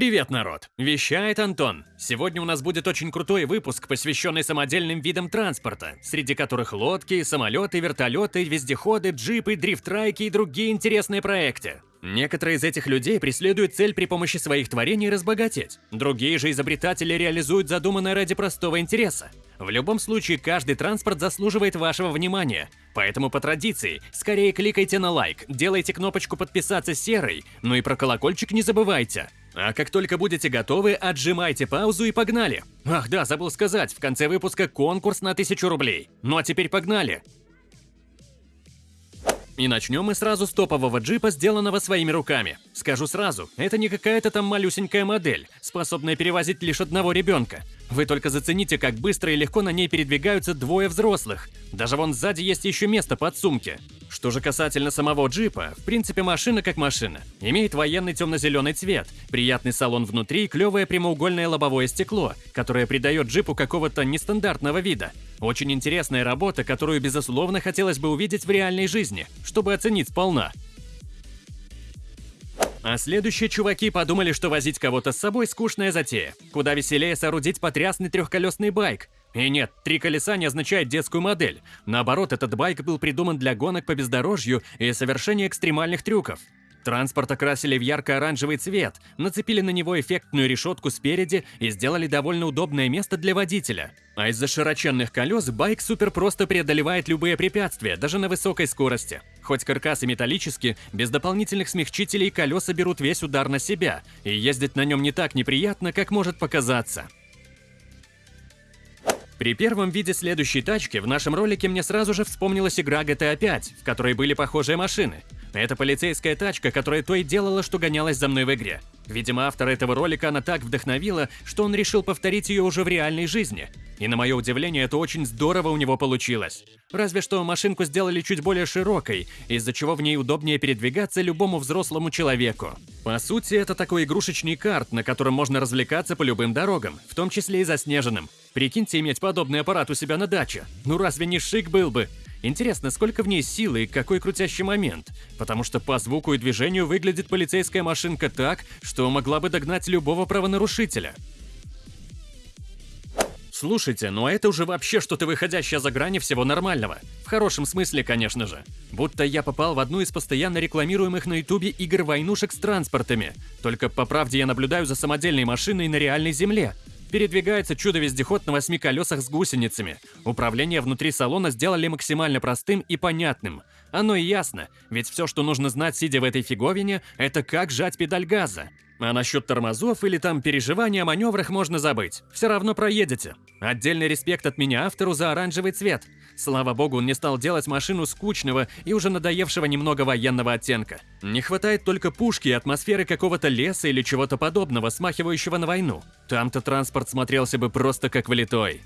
Привет, народ! Вещает Антон. Сегодня у нас будет очень крутой выпуск, посвященный самодельным видам транспорта, среди которых лодки, самолеты, вертолеты, вездеходы, джипы, дрифтрайки и другие интересные проекты. Некоторые из этих людей преследуют цель при помощи своих творений разбогатеть. Другие же изобретатели реализуют задуманное ради простого интереса. В любом случае, каждый транспорт заслуживает вашего внимания. Поэтому по традиции, скорее кликайте на лайк, делайте кнопочку подписаться серой, ну и про колокольчик не забывайте. А как только будете готовы, отжимайте паузу и погнали. Ах да, забыл сказать, в конце выпуска конкурс на 1000 рублей. Ну а теперь погнали. И начнем мы сразу с топового джипа, сделанного своими руками. Скажу сразу, это не какая-то там малюсенькая модель, способная перевозить лишь одного ребенка. Вы только зацените, как быстро и легко на ней передвигаются двое взрослых. Даже вон сзади есть еще место под сумки. Что же касательно самого джипа, в принципе машина как машина. Имеет военный темно-зеленый цвет, приятный салон внутри и клевое прямоугольное лобовое стекло, которое придает джипу какого-то нестандартного вида. Очень интересная работа, которую, безусловно, хотелось бы увидеть в реальной жизни, чтобы оценить сполна. А следующие чуваки подумали, что возить кого-то с собой скучная затея. Куда веселее соорудить потрясный трехколесный байк. И нет, три колеса не означает детскую модель. Наоборот, этот байк был придуман для гонок по бездорожью и совершения экстремальных трюков. Транспорт окрасили в ярко-оранжевый цвет, нацепили на него эффектную решетку спереди и сделали довольно удобное место для водителя. А из-за широченных колес байк супер просто преодолевает любые препятствия, даже на высокой скорости. Хоть каркас и металлический, без дополнительных смягчителей колеса берут весь удар на себя, и ездить на нем не так неприятно, как может показаться. При первом виде следующей тачки в нашем ролике мне сразу же вспомнилась игра GTA 5, в которой были похожие машины. Это полицейская тачка, которая то и делала, что гонялась за мной в игре. Видимо, автор этого ролика она так вдохновила, что он решил повторить ее уже в реальной жизни. И на мое удивление, это очень здорово у него получилось. Разве что машинку сделали чуть более широкой, из-за чего в ней удобнее передвигаться любому взрослому человеку. По сути, это такой игрушечный карт, на котором можно развлекаться по любым дорогам, в том числе и заснеженным. Прикиньте иметь подобный аппарат у себя на даче. Ну разве не шик был бы? Интересно, сколько в ней силы и какой крутящий момент? Потому что по звуку и движению выглядит полицейская машинка так, что могла бы догнать любого правонарушителя. Слушайте, ну это уже вообще что-то выходящее за грани всего нормального. В хорошем смысле, конечно же. Будто я попал в одну из постоянно рекламируемых на ютубе игр-войнушек с транспортами. Только по правде я наблюдаю за самодельной машиной на реальной земле. Передвигается чудо-вездеход на восьми колесах с гусеницами. Управление внутри салона сделали максимально простым и понятным. Оно и ясно, ведь все, что нужно знать, сидя в этой фиговине, это как жать педаль газа. А насчет тормозов или там переживания о маневрах можно забыть. Все равно проедете. Отдельный респект от меня автору за оранжевый цвет. Слава богу, он не стал делать машину скучного и уже надоевшего немного военного оттенка. Не хватает только пушки и атмосферы какого-то леса или чего-то подобного, смахивающего на войну. Там-то транспорт смотрелся бы просто как влитой.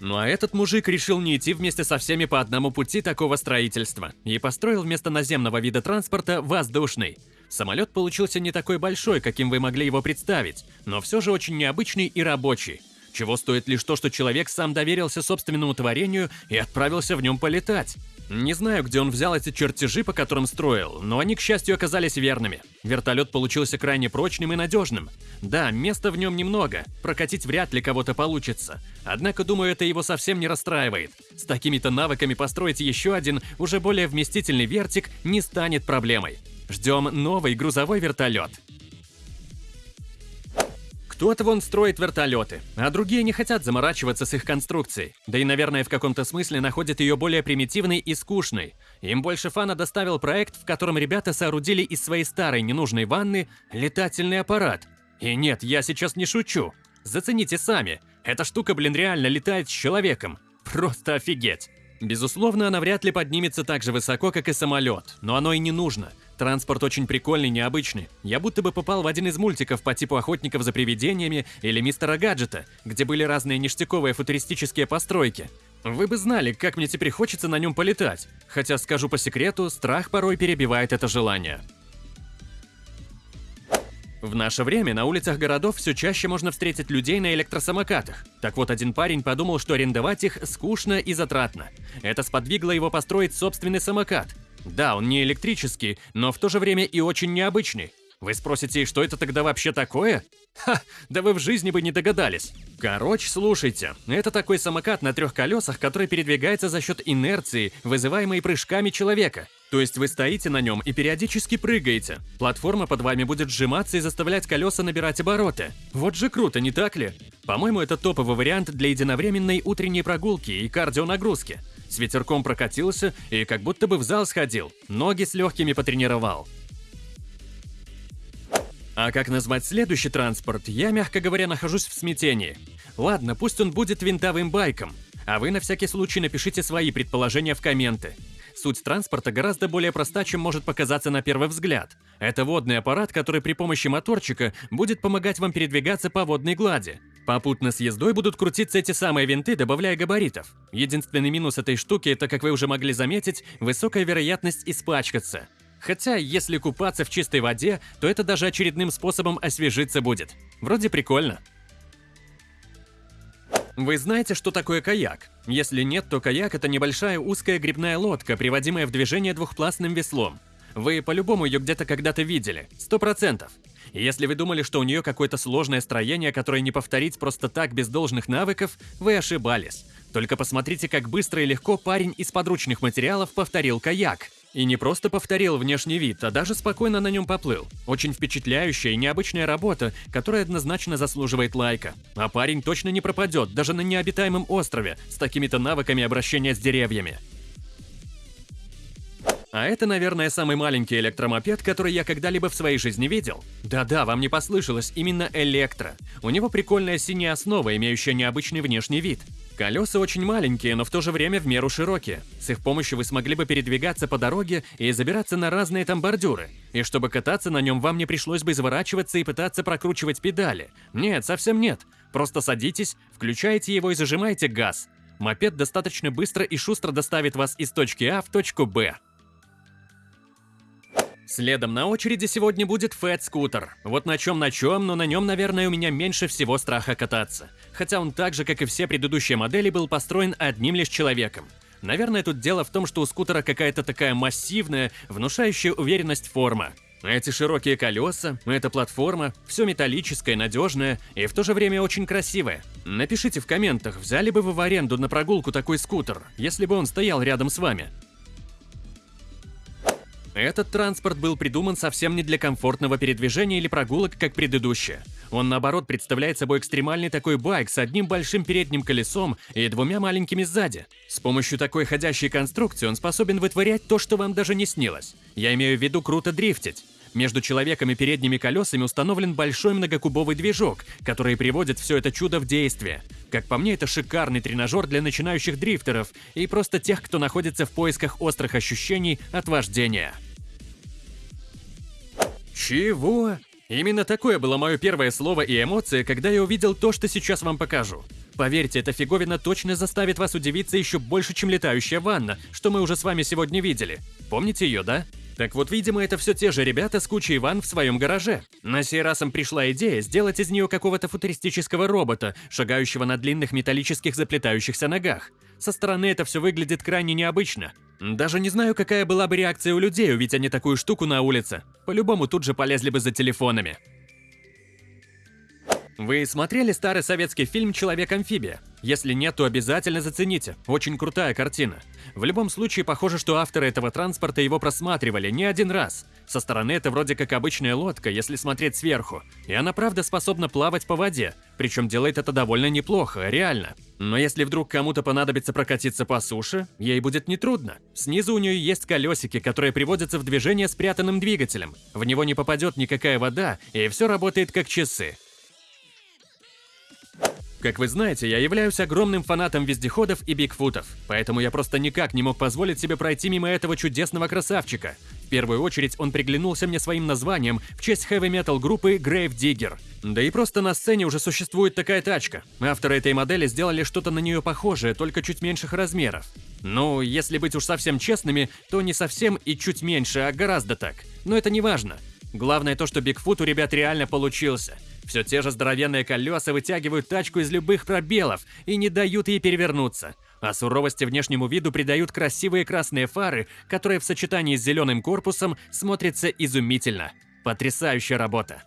Ну а этот мужик решил не идти вместе со всеми по одному пути такого строительства и построил вместо наземного вида транспорта воздушный. Самолет получился не такой большой, каким вы могли его представить, но все же очень необычный и рабочий. Чего стоит лишь то, что человек сам доверился собственному творению и отправился в нем полетать. Не знаю, где он взял эти чертежи, по которым строил, но они, к счастью, оказались верными. Вертолет получился крайне прочным и надежным. Да, места в нем немного, прокатить вряд ли кого-то получится. Однако, думаю, это его совсем не расстраивает. С такими-то навыками построить еще один, уже более вместительный вертик не станет проблемой. Ждем новый грузовой вертолет. Кто-то вон строит вертолеты, а другие не хотят заморачиваться с их конструкцией. Да и, наверное, в каком-то смысле находят ее более примитивной и скучной. Им больше фана доставил проект, в котором ребята соорудили из своей старой ненужной ванны летательный аппарат. И нет, я сейчас не шучу. Зацените сами. Эта штука, блин, реально летает с человеком. Просто офигеть. Безусловно, она вряд ли поднимется так же высоко, как и самолет, но оно и не нужно. Транспорт очень прикольный, необычный. Я будто бы попал в один из мультиков по типу «Охотников за привидениями» или «Мистера Гаджета», где были разные ништяковые футуристические постройки. Вы бы знали, как мне теперь хочется на нем полетать. Хотя, скажу по секрету, страх порой перебивает это желание. В наше время на улицах городов все чаще можно встретить людей на электросамокатах. Так вот, один парень подумал, что арендовать их скучно и затратно. Это сподвигло его построить собственный самокат. Да, он не электрический, но в то же время и очень необычный. Вы спросите, что это тогда вообще такое? Ха, да вы в жизни бы не догадались. Короче, слушайте, это такой самокат на трех колесах, который передвигается за счет инерции, вызываемой прыжками человека. То есть вы стоите на нем и периодически прыгаете. Платформа под вами будет сжиматься и заставлять колеса набирать обороты. Вот же круто, не так ли? По-моему, это топовый вариант для единовременной утренней прогулки и кардионагрузки. С ветерком прокатился и как будто бы в зал сходил, ноги с легкими потренировал. А как назвать следующий транспорт, я, мягко говоря, нахожусь в смятении. Ладно, пусть он будет винтовым байком, а вы на всякий случай напишите свои предположения в комменты. Суть транспорта гораздо более проста, чем может показаться на первый взгляд. Это водный аппарат, который при помощи моторчика будет помогать вам передвигаться по водной глади. Попутно с ездой будут крутиться эти самые винты, добавляя габаритов. Единственный минус этой штуки – это, как вы уже могли заметить, высокая вероятность испачкаться. Хотя, если купаться в чистой воде, то это даже очередным способом освежиться будет. Вроде прикольно. Вы знаете, что такое каяк? Если нет, то каяк – это небольшая узкая грибная лодка, приводимая в движение двухпластным веслом. Вы по-любому ее где-то когда-то видели, сто процентов. Если вы думали, что у нее какое-то сложное строение, которое не повторить просто так без должных навыков, вы ошибались. Только посмотрите, как быстро и легко парень из подручных материалов повторил каяк. И не просто повторил внешний вид, а даже спокойно на нем поплыл. Очень впечатляющая и необычная работа, которая однозначно заслуживает лайка. А парень точно не пропадет, даже на необитаемом острове, с такими-то навыками обращения с деревьями. А это, наверное, самый маленький электромопед, который я когда-либо в своей жизни видел. Да-да, вам не послышалось, именно электро. У него прикольная синяя основа, имеющая необычный внешний вид. Колеса очень маленькие, но в то же время в меру широкие. С их помощью вы смогли бы передвигаться по дороге и забираться на разные там бордюры. И чтобы кататься на нем, вам не пришлось бы изворачиваться и пытаться прокручивать педали. Нет, совсем нет. Просто садитесь, включаете его и зажимаете газ. Мопед достаточно быстро и шустро доставит вас из точки А в точку Б. Следом на очереди сегодня будет Fat Scooter. Вот на чем на чем, но на нем, наверное, у меня меньше всего страха кататься. Хотя он так же, как и все предыдущие модели, был построен одним лишь человеком. Наверное, тут дело в том, что у скутера какая-то такая массивная, внушающая уверенность форма. Эти широкие колеса, эта платформа, все металлическое, надежное и в то же время очень красивое. Напишите в комментах, взяли бы вы в аренду на прогулку такой скутер, если бы он стоял рядом с вами. Этот транспорт был придуман совсем не для комфортного передвижения или прогулок, как предыдущие. Он, наоборот, представляет собой экстремальный такой байк с одним большим передним колесом и двумя маленькими сзади. С помощью такой ходящей конструкции он способен вытворять то, что вам даже не снилось. Я имею в виду круто дрифтить. Между человеком и передними колесами установлен большой многокубовый движок, который приводит все это чудо в действие. Как по мне, это шикарный тренажер для начинающих дрифтеров и просто тех, кто находится в поисках острых ощущений от вождения. Чего? Именно такое было мое первое слово и эмоция, когда я увидел то, что сейчас вам покажу. Поверьте, эта фиговина точно заставит вас удивиться еще больше, чем летающая ванна, что мы уже с вами сегодня видели. Помните ее, да? Так вот, видимо, это все те же ребята с кучей ванн в своем гараже. На сей раз им пришла идея сделать из нее какого-то футуристического робота, шагающего на длинных металлических заплетающихся ногах. Со стороны это все выглядит крайне необычно. Даже не знаю, какая была бы реакция у людей, увидеть они такую штуку на улице. По-любому тут же полезли бы за телефонами. Вы смотрели старый советский фильм «Человек-амфибия»? Если нет, то обязательно зацените. Очень крутая картина. В любом случае, похоже, что авторы этого транспорта его просматривали не один раз. Со стороны это вроде как обычная лодка, если смотреть сверху. И она правда способна плавать по воде. Причем делает это довольно неплохо, реально. Но если вдруг кому-то понадобится прокатиться по суше, ей будет нетрудно. Снизу у нее есть колесики, которые приводятся в движение спрятанным двигателем. В него не попадет никакая вода, и все работает как часы. Как вы знаете, я являюсь огромным фанатом вездеходов и бигфутов, поэтому я просто никак не мог позволить себе пройти мимо этого чудесного красавчика. В первую очередь он приглянулся мне своим названием в честь хэви-метал группы Grave Digger. Да и просто на сцене уже существует такая тачка. Авторы этой модели сделали что-то на нее похожее, только чуть меньших размеров. Ну, если быть уж совсем честными, то не совсем и чуть меньше, а гораздо так. Но это не важно. Главное то, что Бигфут у ребят реально получился. Все те же здоровенные колеса вытягивают тачку из любых пробелов и не дают ей перевернуться. А суровости внешнему виду придают красивые красные фары, которые в сочетании с зеленым корпусом смотрятся изумительно. Потрясающая работа.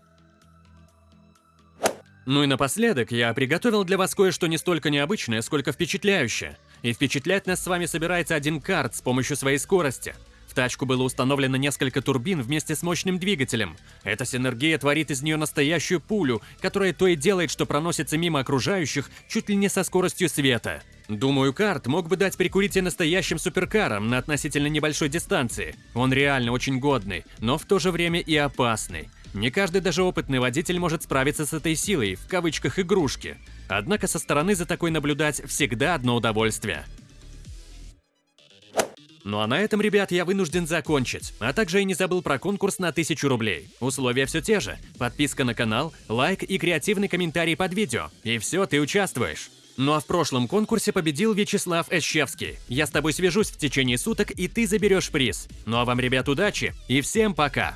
Ну и напоследок, я приготовил для вас кое-что не столько необычное, сколько впечатляющее. И впечатлять нас с вами собирается один карт с помощью своей скорости. Тачку было установлено несколько турбин вместе с мощным двигателем. Эта синергия творит из нее настоящую пулю, которая то и делает, что проносится мимо окружающих чуть ли не со скоростью света. Думаю, карт мог бы дать прикурить и настоящим суперкарам на относительно небольшой дистанции. Он реально очень годный, но в то же время и опасный. Не каждый даже опытный водитель может справиться с этой силой, в кавычках игрушки. Однако со стороны за такой наблюдать всегда одно удовольствие. Ну а на этом, ребят, я вынужден закончить. А также я не забыл про конкурс на 1000 рублей. Условия все те же. Подписка на канал, лайк и креативный комментарий под видео. И все, ты участвуешь. Ну а в прошлом конкурсе победил Вячеслав Эщевский. Я с тобой свяжусь в течение суток, и ты заберешь приз. Ну а вам, ребят, удачи и всем пока!